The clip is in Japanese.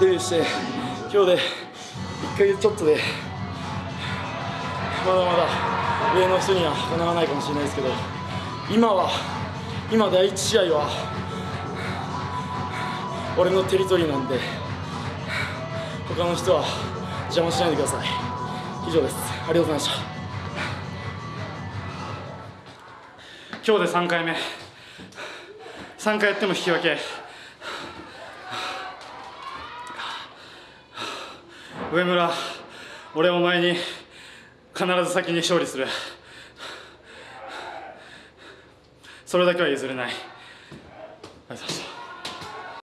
デビューして今日で1ヶ月ちょっとでまだまだ上の人にはかなわないかもしれないですけど今は今第1試合は俺のテリトリーなんで他の人は邪魔しないでください以上ですありがとうございました今日で3回目。3回やっても引き分け。上村俺お前に必ず先に勝利する。それだけは譲れない。ありがとうございました。